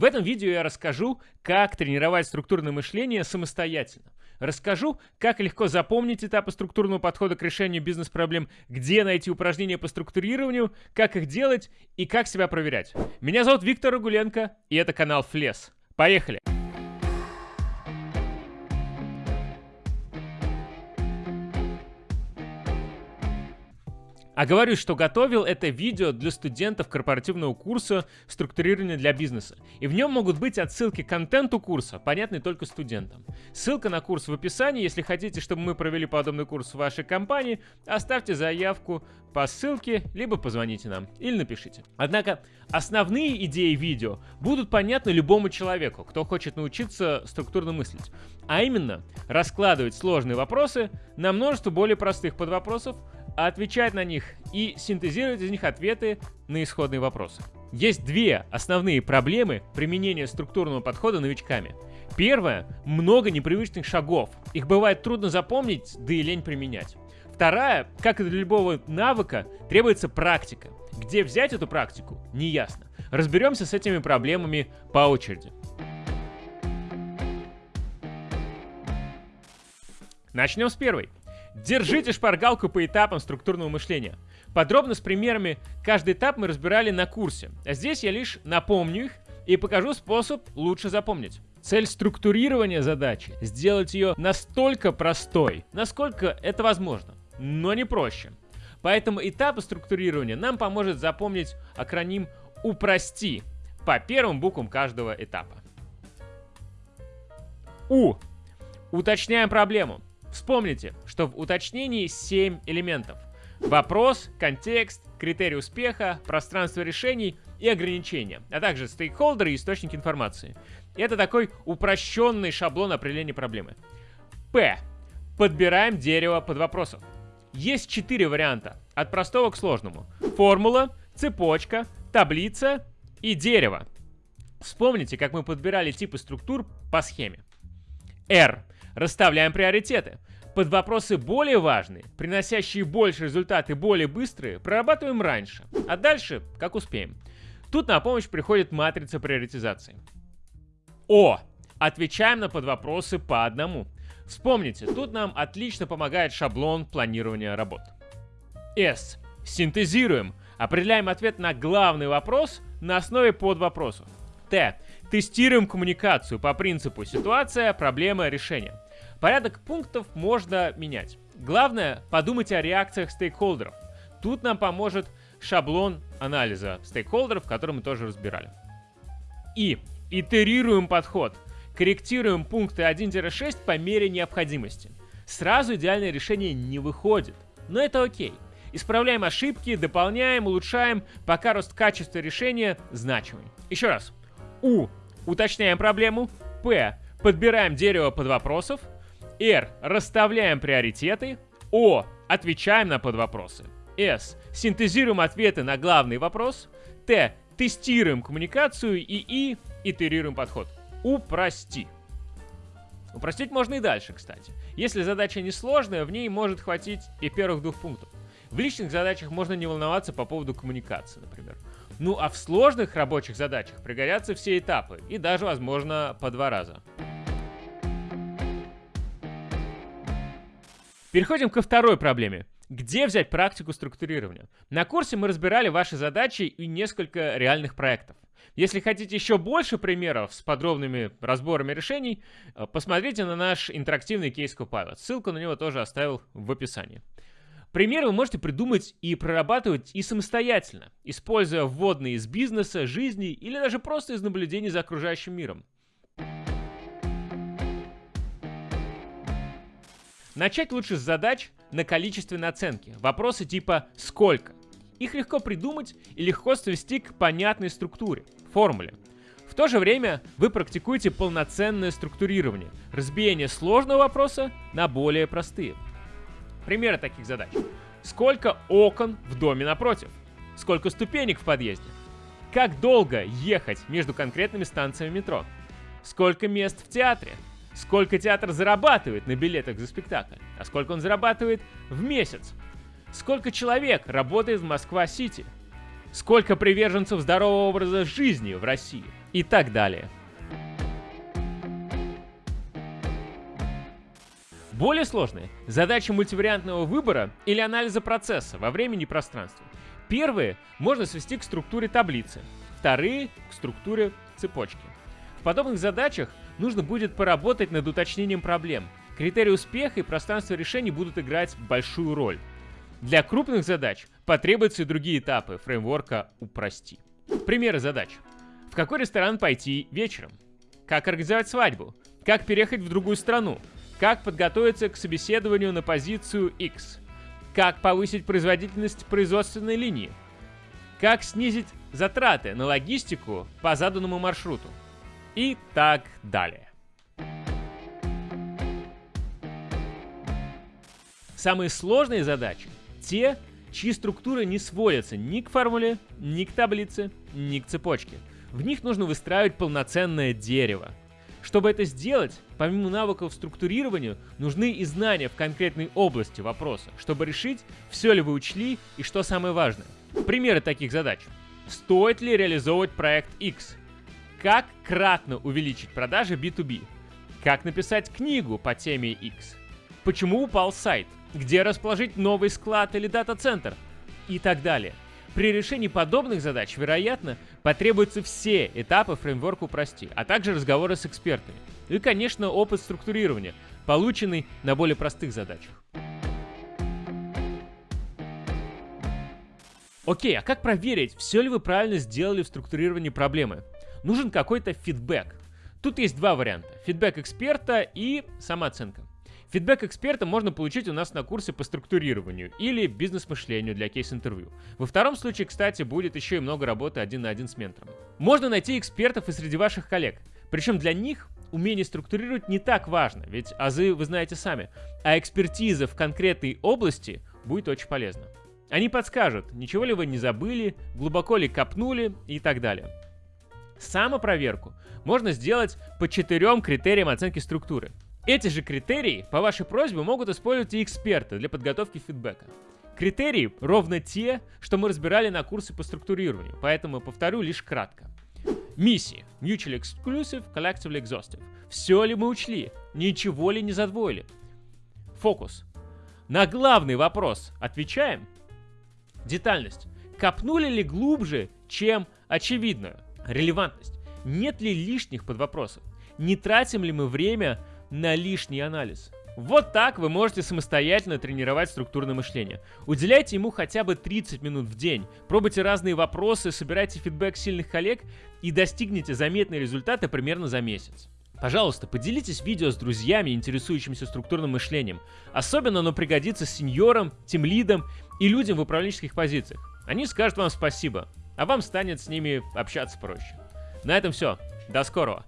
В этом видео я расскажу, как тренировать структурное мышление самостоятельно. Расскажу, как легко запомнить этапы структурного подхода к решению бизнес-проблем, где найти упражнения по структурированию, как их делать и как себя проверять. Меня зовут Виктор Рагуленко, и это канал Флес. Поехали! А говорю, что готовил это видео для студентов корпоративного курса «Структурирование для бизнеса». И в нем могут быть отсылки к контенту курса, понятный только студентам. Ссылка на курс в описании. Если хотите, чтобы мы провели подобный курс в вашей компании, оставьте заявку по ссылке, либо позвоните нам или напишите. Однако основные идеи видео будут понятны любому человеку, кто хочет научиться структурно мыслить. А именно, раскладывать сложные вопросы на множество более простых подвопросов, отвечать на них и синтезировать из них ответы на исходные вопросы. Есть две основные проблемы применения структурного подхода новичками. Первое – много непривычных шагов. Их бывает трудно запомнить, да и лень применять. Вторая, как и для любого навыка, требуется практика. Где взять эту практику, неясно. Разберемся с этими проблемами по очереди. Начнем с первой. Держите шпаргалку по этапам структурного мышления. Подробно с примерами каждый этап мы разбирали на курсе. А здесь я лишь напомню их и покажу способ лучше запомнить. Цель структурирования задачи – сделать ее настолько простой, насколько это возможно, но не проще. Поэтому этапы структурирования нам поможет запомнить акроним «Упрости» по первым буквам каждого этапа. У. Уточняем проблему. Вспомните, что в уточнении 7 элементов. Вопрос, контекст, критерий успеха, пространство решений и ограничения, а также стейкхолдеры и источники информации. Это такой упрощенный шаблон определения проблемы. П. Подбираем дерево под вопросов. Есть четыре варианта, от простого к сложному. Формула, цепочка, таблица и дерево. Вспомните, как мы подбирали типы структур по схеме. R. Расставляем приоритеты. Под вопросы более важные, приносящие больше результаты более быстрые, прорабатываем раньше, а дальше как успеем. Тут на помощь приходит матрица приоритизации. О. Отвечаем на подвопросы по одному. Вспомните, тут нам отлично помогает шаблон планирования работ. С. Синтезируем. Определяем ответ на главный вопрос на основе подвопросов. Т. Тестируем коммуникацию по принципу ситуация, проблема, решение. Порядок пунктов можно менять. Главное, подумать о реакциях стейкхолдеров. Тут нам поможет шаблон анализа стейкхолдеров, который мы тоже разбирали. И итерируем подход. Корректируем пункты 1-6 по мере необходимости. Сразу идеальное решение не выходит, но это окей. Исправляем ошибки, дополняем, улучшаем, пока рост качества решения значимый. Еще раз. У. Уточняем проблему. П. Подбираем дерево под вопросов. Р. Расставляем приоритеты. О. Отвечаем на подвопросы. С. Синтезируем ответы на главный вопрос. Т. Тестируем коммуникацию. И И. Итерируем подход. Упрости. Упростить можно и дальше, кстати. Если задача несложная, в ней может хватить и первых двух пунктов. В личных задачах можно не волноваться по поводу коммуникации, например. Ну а в сложных рабочих задачах пригодятся все этапы, и даже, возможно, по два раза. Переходим ко второй проблеме. Где взять практику структурирования? На курсе мы разбирали ваши задачи и несколько реальных проектов. Если хотите еще больше примеров с подробными разборами решений, э, посмотрите на наш интерактивный кейс Copilot. Ссылку на него тоже оставил в описании. Примеры вы можете придумать и прорабатывать и самостоятельно, используя вводные из бизнеса, жизни или даже просто из наблюдений за окружающим миром. Начать лучше с задач на количественной оценке. Вопросы типа «сколько?». Их легко придумать и легко свести к понятной структуре, формуле. В то же время вы практикуете полноценное структурирование, разбиение сложного вопроса на более простые. Примеры таких задач. Сколько окон в доме напротив? Сколько ступенек в подъезде? Как долго ехать между конкретными станциями метро? Сколько мест в театре? Сколько театр зарабатывает на билетах за спектакль? А сколько он зарабатывает в месяц? Сколько человек работает в Москва-Сити? Сколько приверженцев здорового образа жизни в России? и так далее. Более сложные – задачи мультивариантного выбора или анализа процесса во времени и пространстве. Первые можно свести к структуре таблицы, вторые – к структуре цепочки. В подобных задачах нужно будет поработать над уточнением проблем. Критерии успеха и пространство решений будут играть большую роль. Для крупных задач потребуются и другие этапы фреймворка «Упрости». Примеры задач. В какой ресторан пойти вечером? Как организовать свадьбу? Как переехать в другую страну? Как подготовиться к собеседованию на позицию X? Как повысить производительность производственной линии? Как снизить затраты на логистику по заданному маршруту? И так далее. Самые сложные задачи — те, чьи структуры не сводятся ни к формуле, ни к таблице, ни к цепочке. В них нужно выстраивать полноценное дерево. Чтобы это сделать, помимо навыков структурирования, нужны и знания в конкретной области вопроса, чтобы решить, все ли вы учли и что самое важное. Примеры таких задач. Стоит ли реализовывать проект X? Как кратно увеличить продажи B2B? Как написать книгу по теме X? Почему упал сайт? Где расположить новый склад или дата-центр? И так далее. При решении подобных задач, вероятно, потребуются все этапы фреймворка «Упрости», а также разговоры с экспертами. И, конечно, опыт структурирования, полученный на более простых задачах. Окей, а как проверить, все ли вы правильно сделали в структурировании проблемы? Нужен какой-то фидбэк. Тут есть два варианта. Фидбэк эксперта и самооценка. Фидбэк эксперта можно получить у нас на курсе по структурированию или бизнес-мышлению для кейс-интервью. Во втором случае, кстати, будет еще и много работы один на один с ментором. Можно найти экспертов и среди ваших коллег. Причем для них умение структурировать не так важно, ведь азы вы знаете сами, а экспертиза в конкретной области будет очень полезна. Они подскажут, ничего ли вы не забыли, глубоко ли копнули и так далее. Самопроверку можно сделать по четырем критериям оценки структуры. Эти же критерии по вашей просьбе могут использовать и эксперты для подготовки фидбэка. Критерии ровно те, что мы разбирали на курсе по структурированию, поэтому повторю лишь кратко. Миссии. Mutually Exclusive, Collectively Exhaustive. Все ли мы учли? Ничего ли не задвоили? Фокус. На главный вопрос отвечаем. Детальность. Копнули ли глубже, чем очевидную? Релевантность. Нет ли лишних подвопросов? Не тратим ли мы время на лишний анализ. Вот так вы можете самостоятельно тренировать структурное мышление. Уделяйте ему хотя бы 30 минут в день, пробуйте разные вопросы, собирайте фидбэк сильных коллег и достигнете заметные результаты примерно за месяц. Пожалуйста, поделитесь видео с друзьями, интересующимися структурным мышлением. Особенно оно пригодится сеньорам, тимлидам и людям в управленческих позициях. Они скажут вам спасибо, а вам станет с ними общаться проще. На этом все. До скорого.